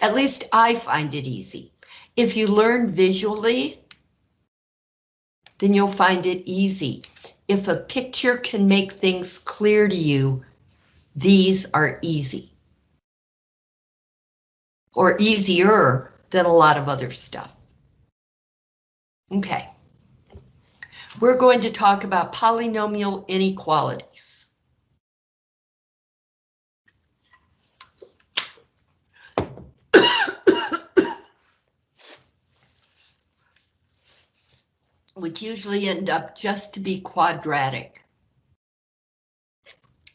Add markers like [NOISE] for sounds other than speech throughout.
At least I find it easy. If you learn visually, then you'll find it easy. If a picture can make things clear to you, these are easy. Or easier than a lot of other stuff. Okay. We're going to talk about polynomial inequalities. Which usually end up just to be quadratic.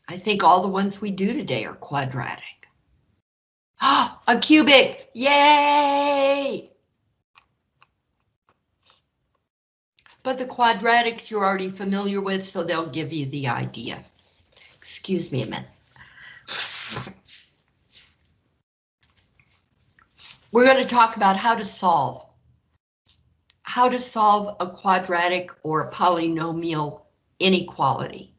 I think all the ones we do today are quadratic. Ah, a cubic, yay! But the quadratics you're already familiar with, so they'll give you the idea. Excuse me a minute. We're going to talk about how to solve how to solve a quadratic or a polynomial inequality.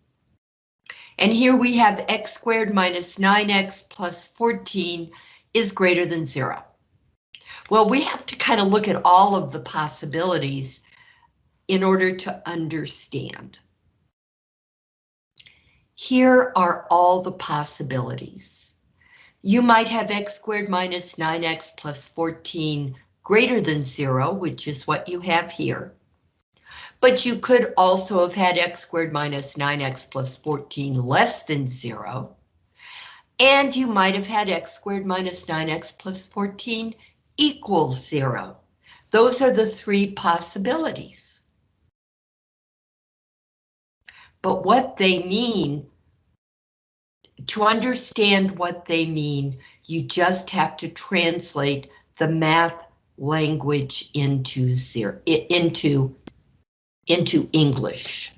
And here we have x squared minus 9x plus 14 is greater than zero. Well, we have to kind of look at all of the possibilities in order to understand. Here are all the possibilities. You might have x squared minus 9x plus 14 greater than zero, which is what you have here. But you could also have had x squared minus 9x plus 14 less than zero. And you might have had x squared minus 9x plus 14 equals zero. Those are the three possibilities. But what they mean, to understand what they mean, you just have to translate the math language into zero, into, into English.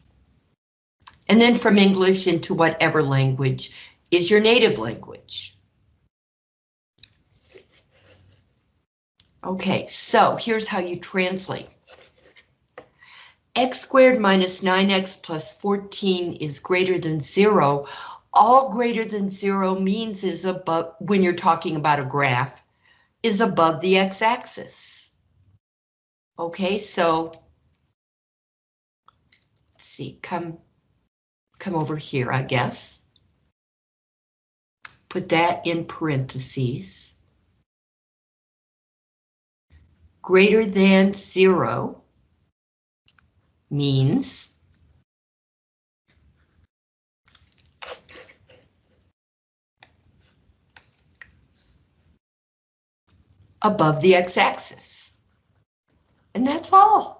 And then from English into whatever language is your native language. Okay, so here's how you translate. x squared minus 9x plus 14 is greater than zero. All greater than zero means is above, when you're talking about a graph, is above the x-axis. Okay, so let's see, come, come over here, I guess. Put that in parentheses. Greater than zero means above the x-axis. And that's all.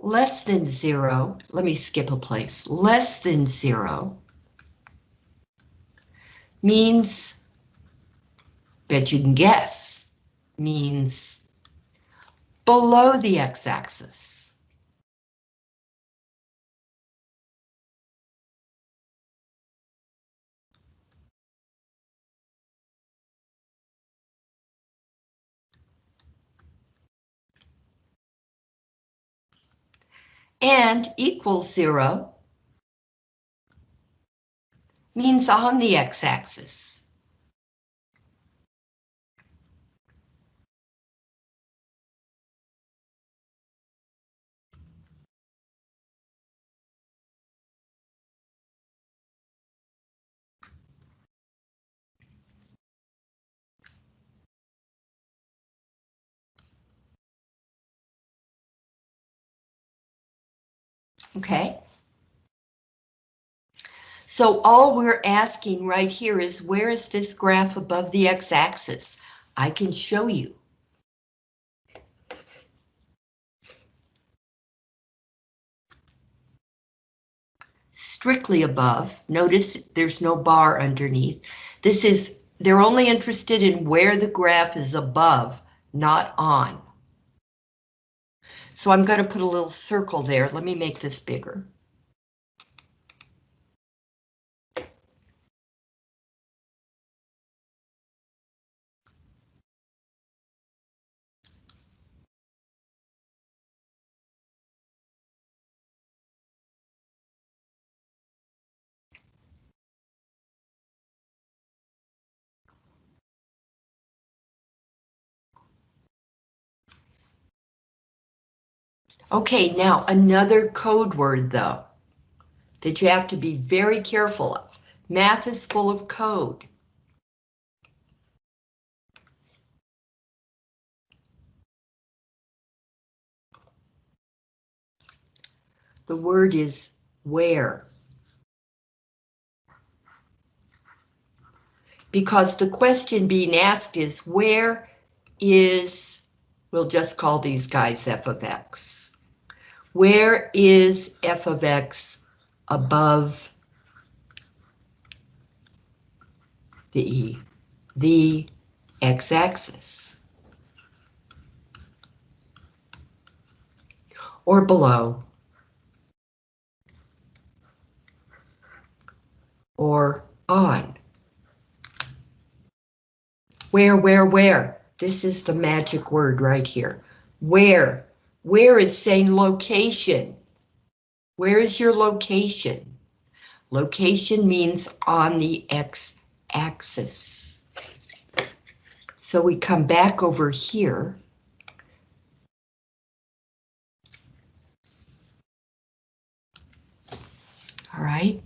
Less than zero, let me skip a place, less than zero means, bet you can guess, means below the x-axis. And equals zero means on the x-axis. Okay. So all we're asking right here is where is this graph above the x-axis? I can show you. Strictly above, notice there's no bar underneath. This is, they're only interested in where the graph is above, not on. So I'm going to put a little circle there. Let me make this bigger. Okay, now another code word though, that you have to be very careful of. Math is full of code. The word is where. Because the question being asked is where is, we'll just call these guys f of x. Where is f of x above the e, the x-axis? Or below? or on. Where, where, where? This is the magic word right here. Where? Where is saying location? Where is your location? Location means on the x-axis. So we come back over here. All right.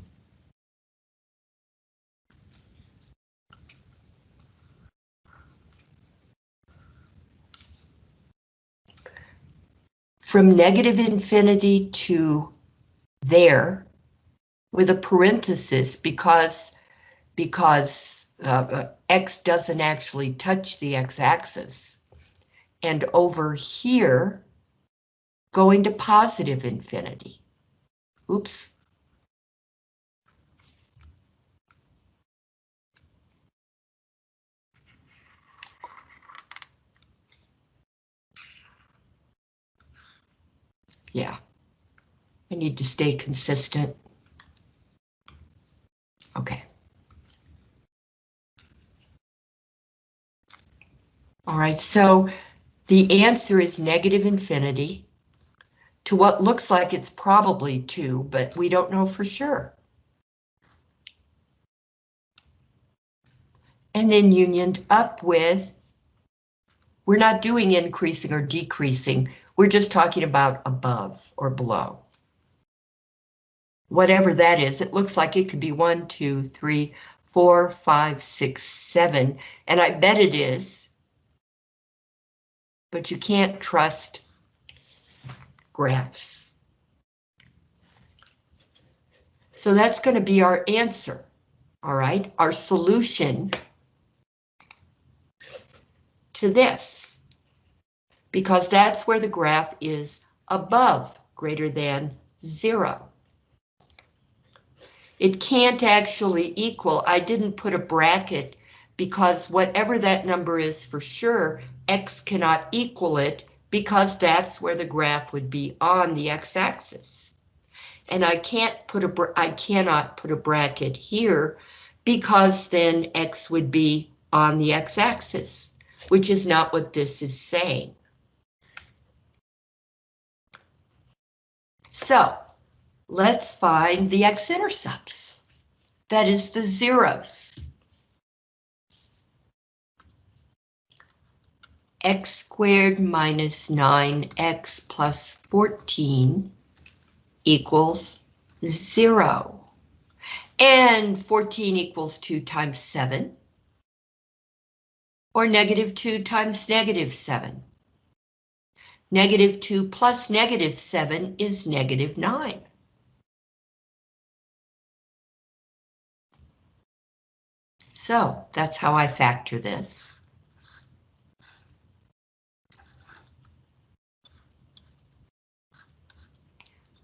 From negative infinity to there with a parenthesis because because uh, uh, x doesn't actually touch the x-axis. And over here, going to positive infinity. Oops. Yeah. I need to stay consistent. Okay. All right, so the answer is negative infinity to what looks like it's probably two, but we don't know for sure. And then unioned up with, we're not doing increasing or decreasing, we're just talking about above or below. Whatever that is, it looks like it could be one, two, three, four, five, six, seven, and I bet it is. But you can't trust graphs. So that's going to be our answer. All right, our solution to this because that's where the graph is above greater than zero. It can't actually equal, I didn't put a bracket because whatever that number is for sure, x cannot equal it because that's where the graph would be on the x-axis. And I can't put a I cannot put a bracket here because then x would be on the x-axis, which is not what this is saying. So let's find the x-intercepts. That is the zeros. x squared minus 9x plus 14 equals 0. And 14 equals 2 times 7. Or negative 2 times negative 7. Negative 2 plus negative 7 is negative 9. So that's how I factor this.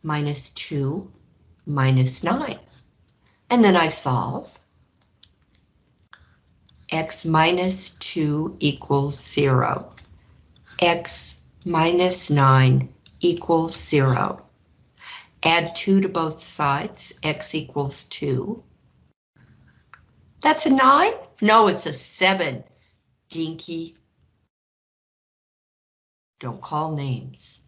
Minus 2 minus 9. And then I solve. x minus 2 equals 0. x minus 9 equals 0. Add 2 to both sides, x equals 2. That's a 9? No, it's a 7. Dinky. Don't call names.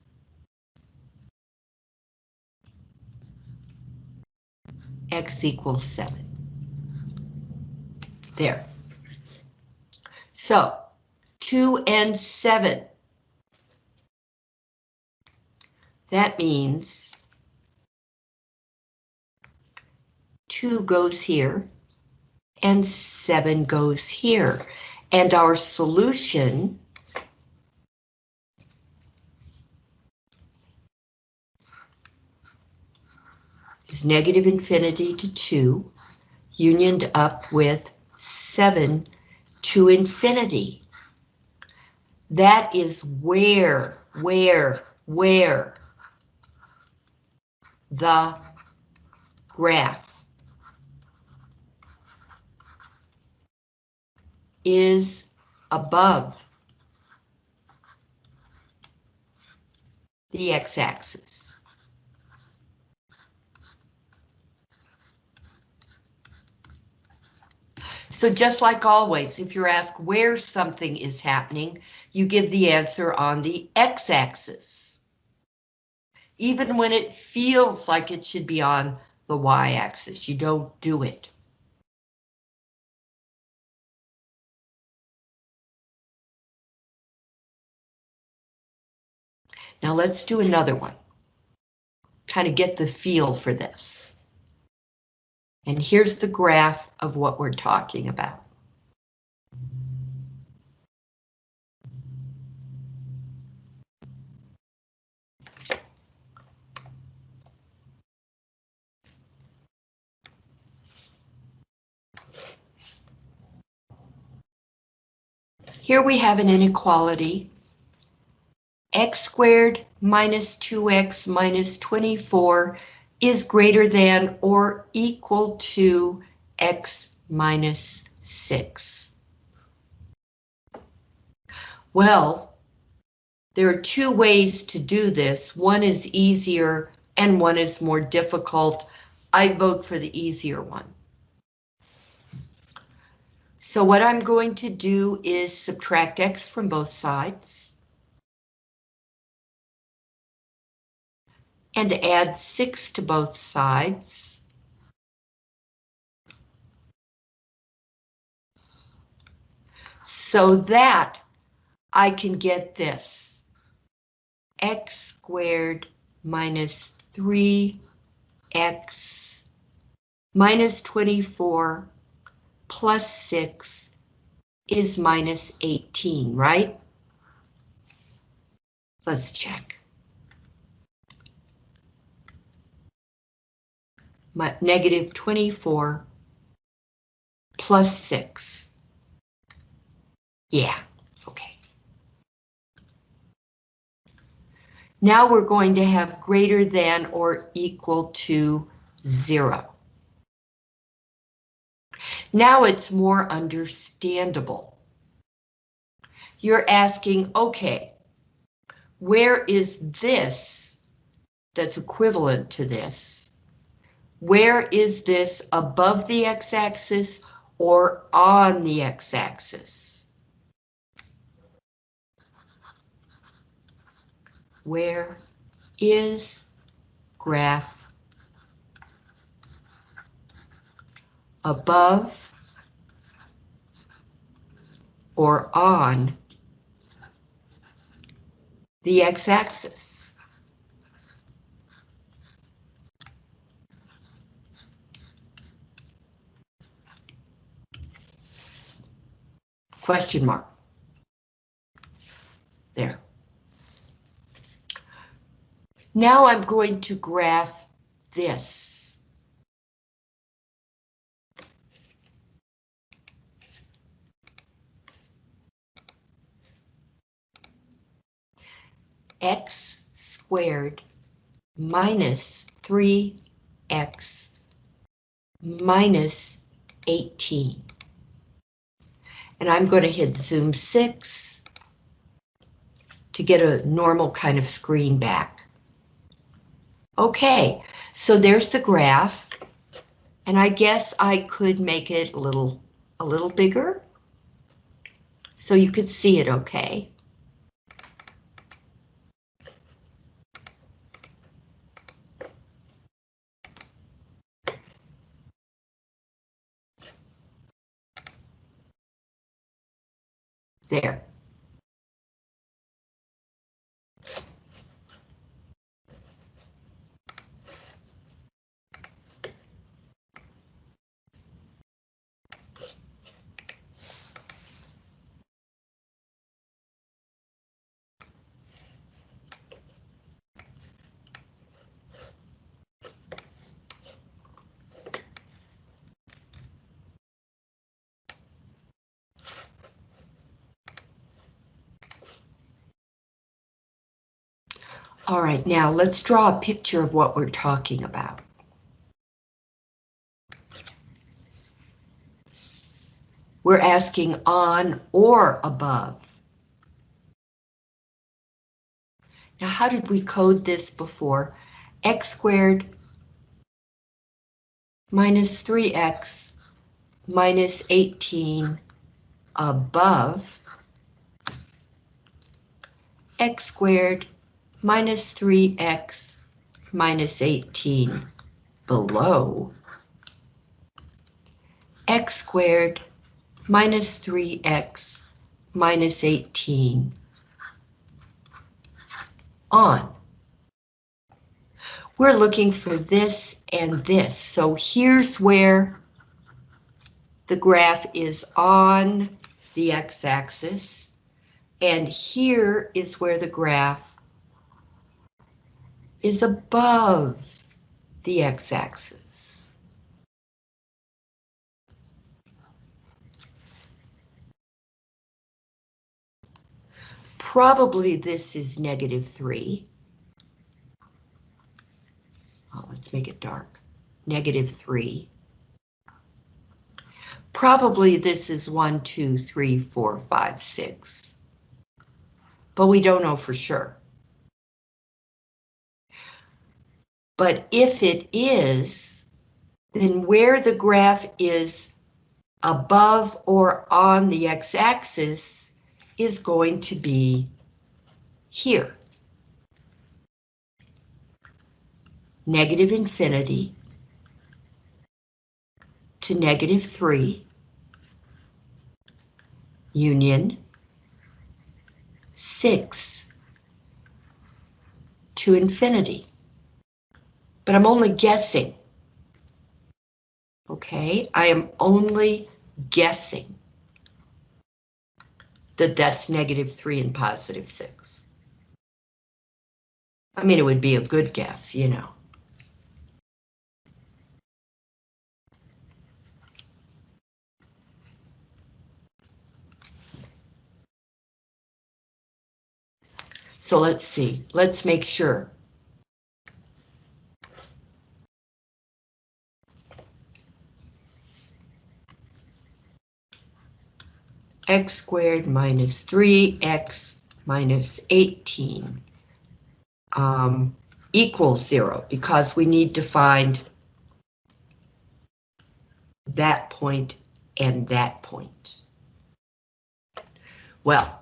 x equals 7. There. So, 2 and 7 That means 2 goes here and 7 goes here. And our solution is negative infinity to 2, unioned up with 7 to infinity. That is where, where, where the graph is above the x-axis. So just like always, if you're asked where something is happening, you give the answer on the x-axis. Even when it feels like it should be on the y-axis, you don't do it. Now let's do another one. Kind of get the feel for this. And here's the graph of what we're talking about. Here we have an inequality. x squared minus 2x minus 24 is greater than or equal to x minus 6. Well, there are two ways to do this. One is easier and one is more difficult. I vote for the easier one. So what I'm going to do is subtract x from both sides. And add 6 to both sides. So that I can get this. x squared minus 3x minus 24 plus 6 is minus 18, right? Let's check. My negative 24 plus 6. Yeah, okay. Now we're going to have greater than or equal to 0. Now it's more understandable. You're asking, okay, where is this that's equivalent to this? Where is this above the x-axis or on the x-axis? Where is graph above or on the x-axis. Question mark. There. Now I'm going to graph this. X squared minus 3x minus 18. And I'm going to hit zoom 6 to get a normal kind of screen back. Okay, so there's the graph. And I guess I could make it a little, a little bigger so you could see it okay. There. All right, now let's draw a picture of what we're talking about. We're asking on or above. Now, how did we code this before? x squared minus 3x minus 18 above x squared minus 3x minus 18 below x squared minus 3x minus 18 on. We're looking for this and this, so here's where the graph is on the x-axis, and here is where the graph is above the x-axis. Probably this is negative 3. Oh, let's make it dark. Negative 3. Probably this is 1, 2, 3, 4, 5, 6. But we don't know for sure. But if it is, then where the graph is above or on the x-axis is going to be here. Negative infinity to negative 3 union 6 to infinity. But I'm only guessing. Okay, I am only guessing that that's negative 3 and positive 6. I mean, it would be a good guess, you know. So let's see, let's make sure. X squared minus 3x minus 18 um, equals zero because we need to find that point and that point. Well,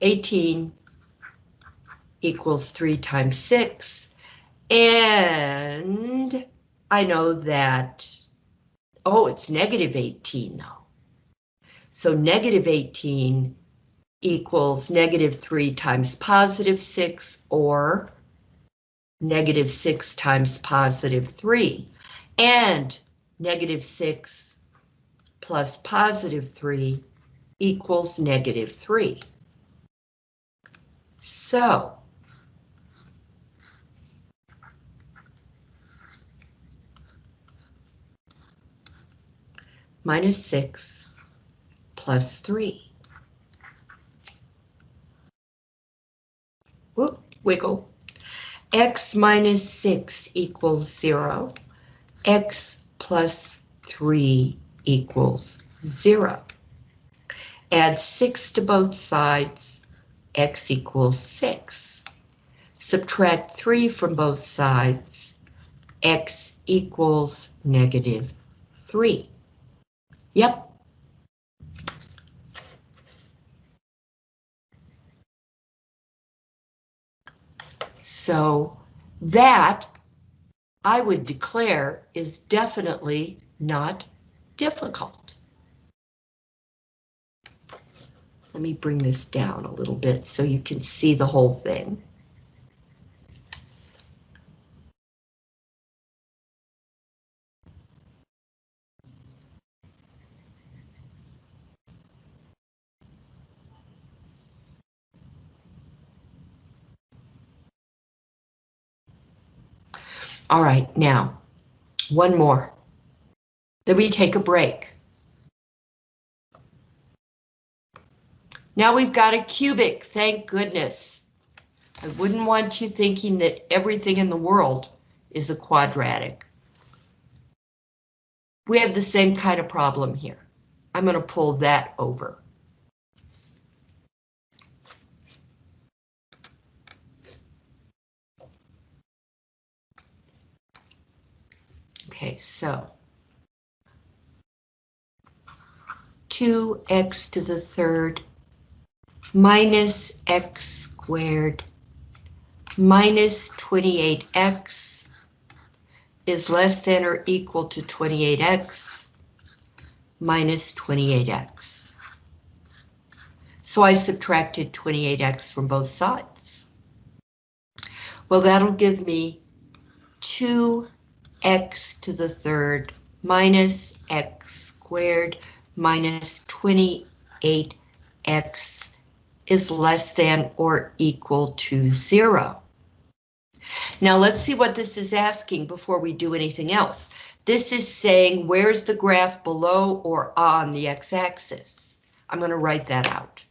18 equals 3 times 6, and I know that, oh, it's negative 18 though. So negative 18 equals negative 3 times positive 6 or negative 6 times positive 3. And negative 6 plus positive 3 equals negative 3. So, minus 6 plus 3. Whoop, wiggle. x minus 6 equals 0. x plus 3 equals 0. Add 6 to both sides, x equals 6. Subtract 3 from both sides, x equals negative 3. Yep, So that I would declare is definitely not difficult. Let me bring this down a little bit so you can see the whole thing. All right, now, one more. Then we take a break. Now we've got a cubic, thank goodness. I wouldn't want you thinking that everything in the world is a quadratic. We have the same kind of problem here. I'm going to pull that over. Okay, so 2x to the third minus x squared minus 28x is less than or equal to 28x minus 28x. So I subtracted 28x from both sides. Well, that'll give me 2x to the third minus x squared minus 28x is less than or equal to zero. Now let's see what this is asking before we do anything else. This is saying where's the graph below or on the x-axis. I'm going to write that out.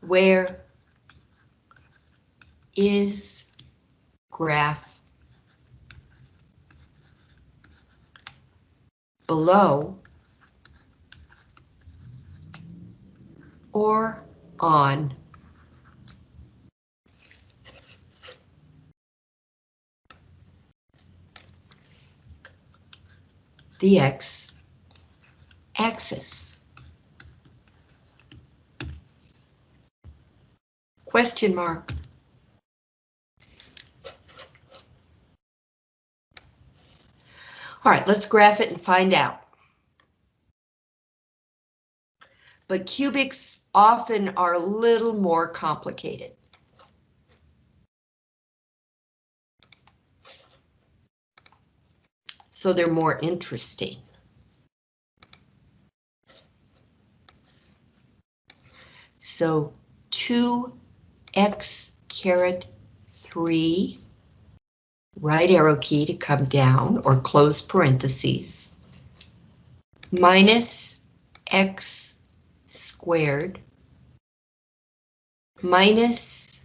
Where is graph below or on the x-axis. Question mark. All right, let's graph it and find out. But cubics often are a little more complicated. So they're more interesting. So 2x caret 3 right arrow key to come down or close parentheses, minus x squared minus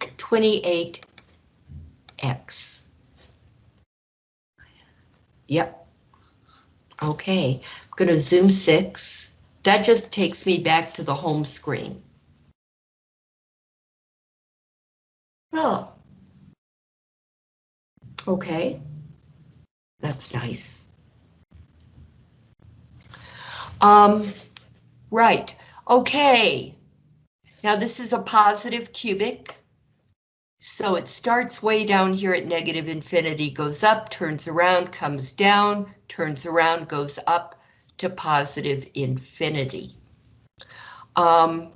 28x. Yep. Okay, I'm going to zoom six. That just takes me back to the home screen. Oh, Okay, that's nice. Um, right, okay. Now this is a positive cubic. So it starts way down here at negative infinity, goes up, turns around, comes down, turns around, goes up to positive infinity. Um,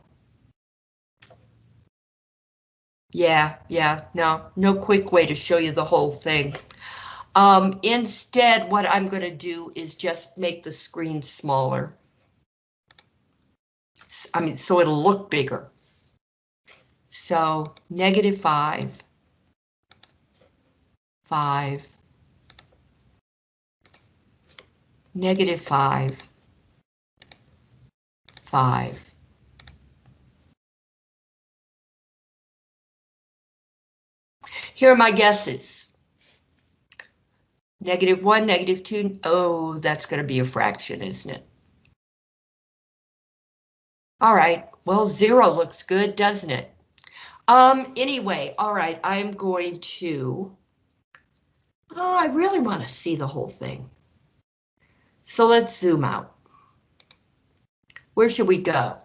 Yeah, yeah, no, no quick way to show you the whole thing. Um, instead, what I'm going to do is just make the screen smaller. I mean, so it'll look bigger. So negative five, five, negative five, five, Here are my guesses. Negative one, negative two. Oh, that's going to be a fraction, isn't it? All right, well, zero looks good, doesn't it? Um, anyway, all right, I'm going to, oh, I really want to see the whole thing. So let's zoom out. Where should we go?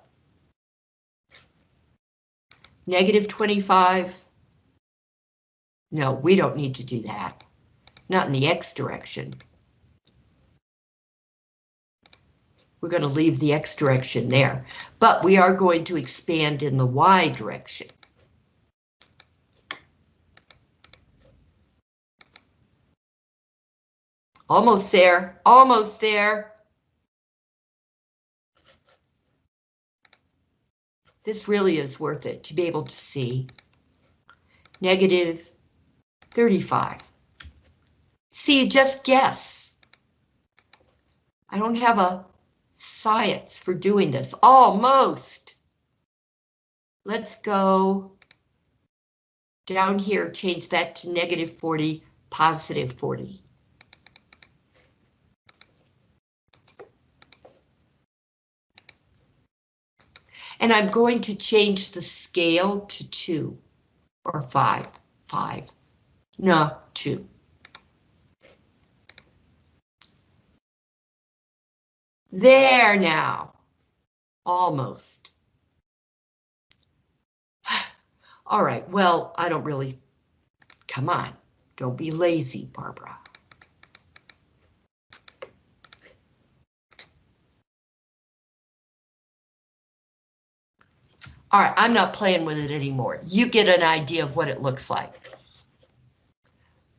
Negative 25, no, we don't need to do that. Not in the X direction. We're going to leave the X direction there, but we are going to expand in the Y direction. Almost there, almost there. This really is worth it to be able to see. Negative 35. See, just guess. I don't have a science for doing this, almost. Let's go down here, change that to negative 40, positive 40. And I'm going to change the scale to 2 or 5, 5, no, 2. There now. Almost. [SIGHS] All right, well, I don't really... Come on, don't be lazy, Barbara. All right, I'm not playing with it anymore. You get an idea of what it looks like.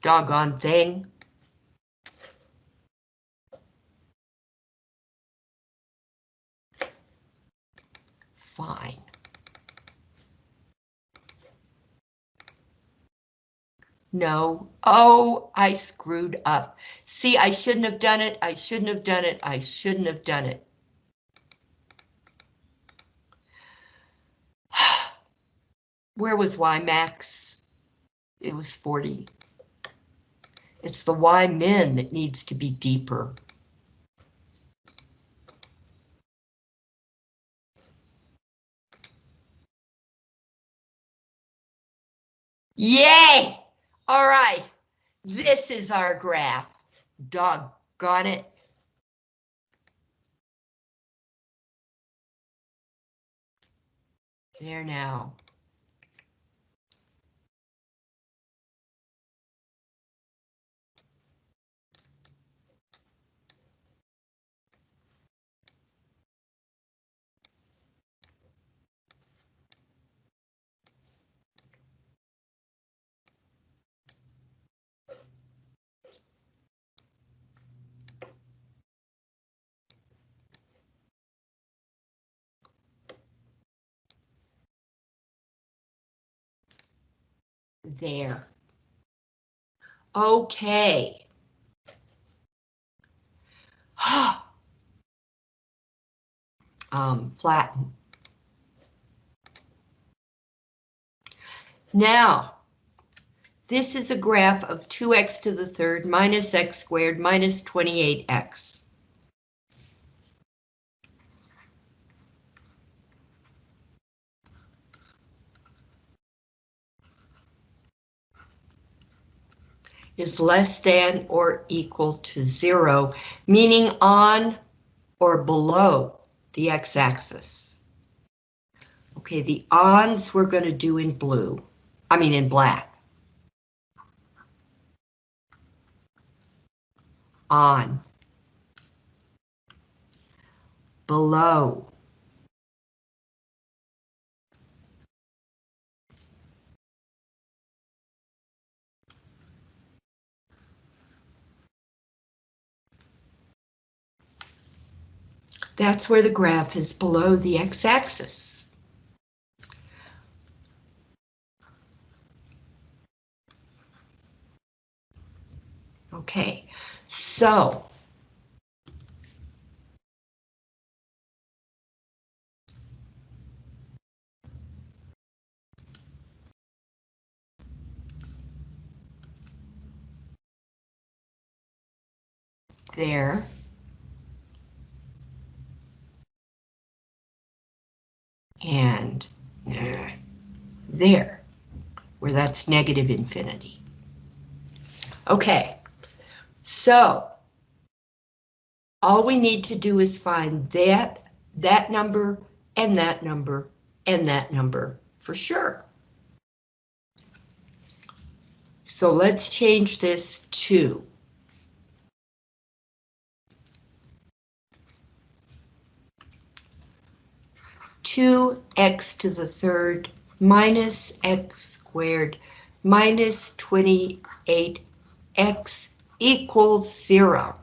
Doggone thing. fine. No. Oh, I screwed up. See, I shouldn't have done it. I shouldn't have done it. I shouldn't have done it. [SIGHS] Where was Y max? It was 40. It's the Y min that needs to be deeper. Yay! All right, this is our graph. Doggone it. There now. There. Okay. [GASPS] um, flatten. Now, this is a graph of 2x to the third minus x squared minus 28x. Is less than or equal to zero, meaning on or below the x-axis. Okay, the ons we're going to do in blue, I mean in black. On. Below. That's where the graph is below the x-axis. Okay, so there and uh, there, where that's negative infinity. Okay, so all we need to do is find that, that number, and that number, and that number for sure. So let's change this to 2x to the third minus x squared minus 28x equals zero.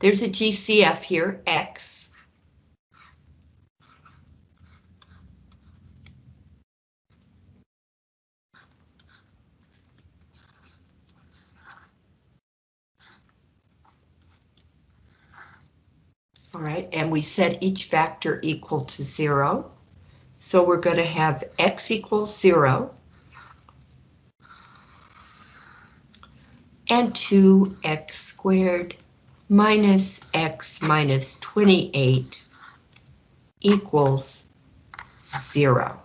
There's a GCF here, x. All right, and we set each factor equal to zero. So we're going to have x equals zero. And 2x squared minus x minus 28 equals zero.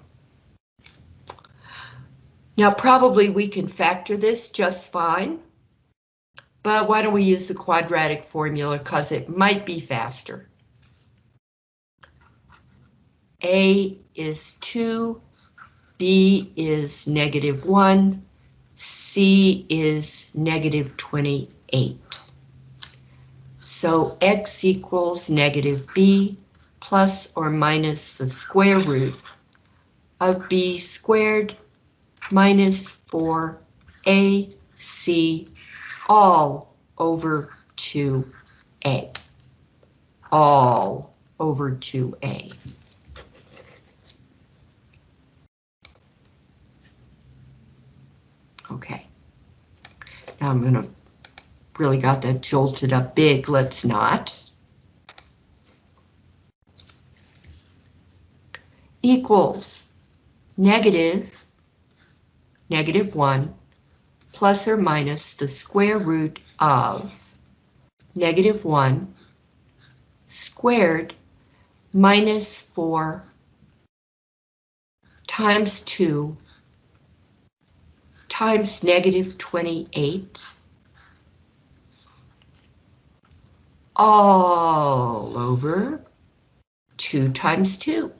Now probably we can factor this just fine, but why don't we use the quadratic formula because it might be faster. A is 2, B is negative 1, C is negative 28. So x equals negative b plus or minus the square root of b squared minus 4ac all over 2a. All over 2a. Okay. Now I'm going to really got that jolted up big. Let's not. Equals negative, negative 1 plus or minus the square root of negative 1 squared minus 4 times 2 times negative 28 all over 2 times 2.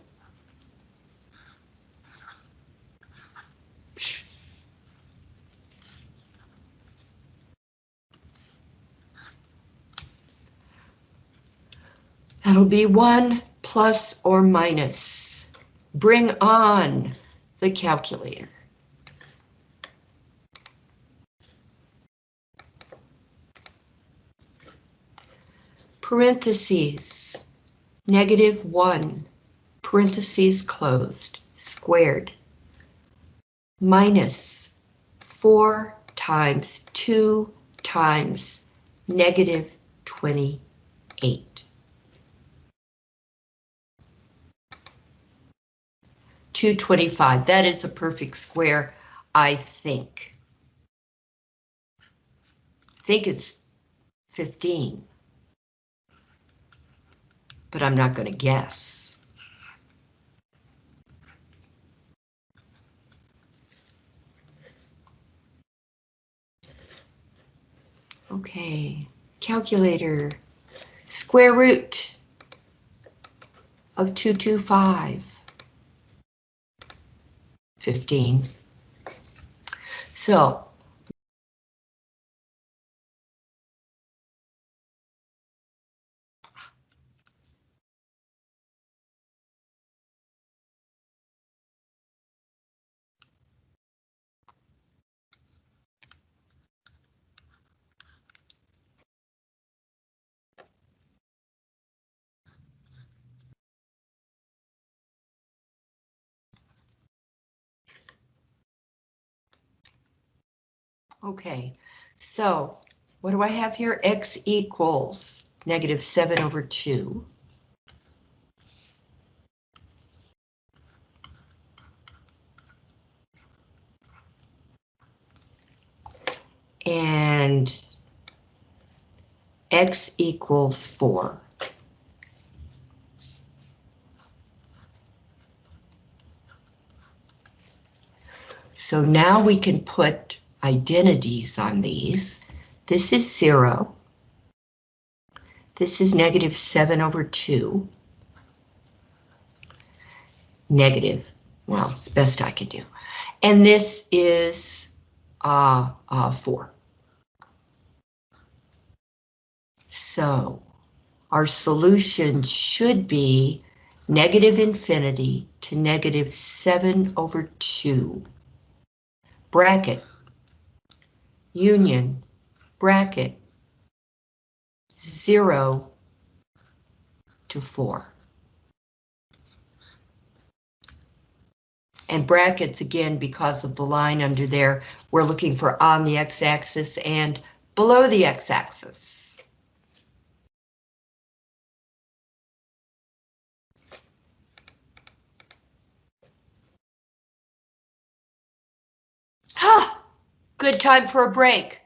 That'll be 1 plus or minus. Bring on the calculator. Parentheses, negative 1, parentheses closed, squared, minus 4 times 2 times negative 28. 225, that is a perfect square, I think. I think it's 15 but I'm not going to guess. Okay, calculator, square root of 225, 15. So Okay, so what do I have here? X equals negative 7 over 2. And X equals 4. So now we can put identities on these. This is 0. This is negative 7 over 2. Negative. Well, it's best I can do. And this is uh, uh, 4. So our solution should be negative infinity to negative 7 over 2. Bracket union, bracket, 0 to 4. And brackets, again, because of the line under there, we're looking for on the x-axis and below the x-axis. Good time for a break.